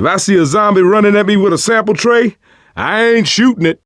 If I see a zombie running at me with a sample tray, I ain't shooting it.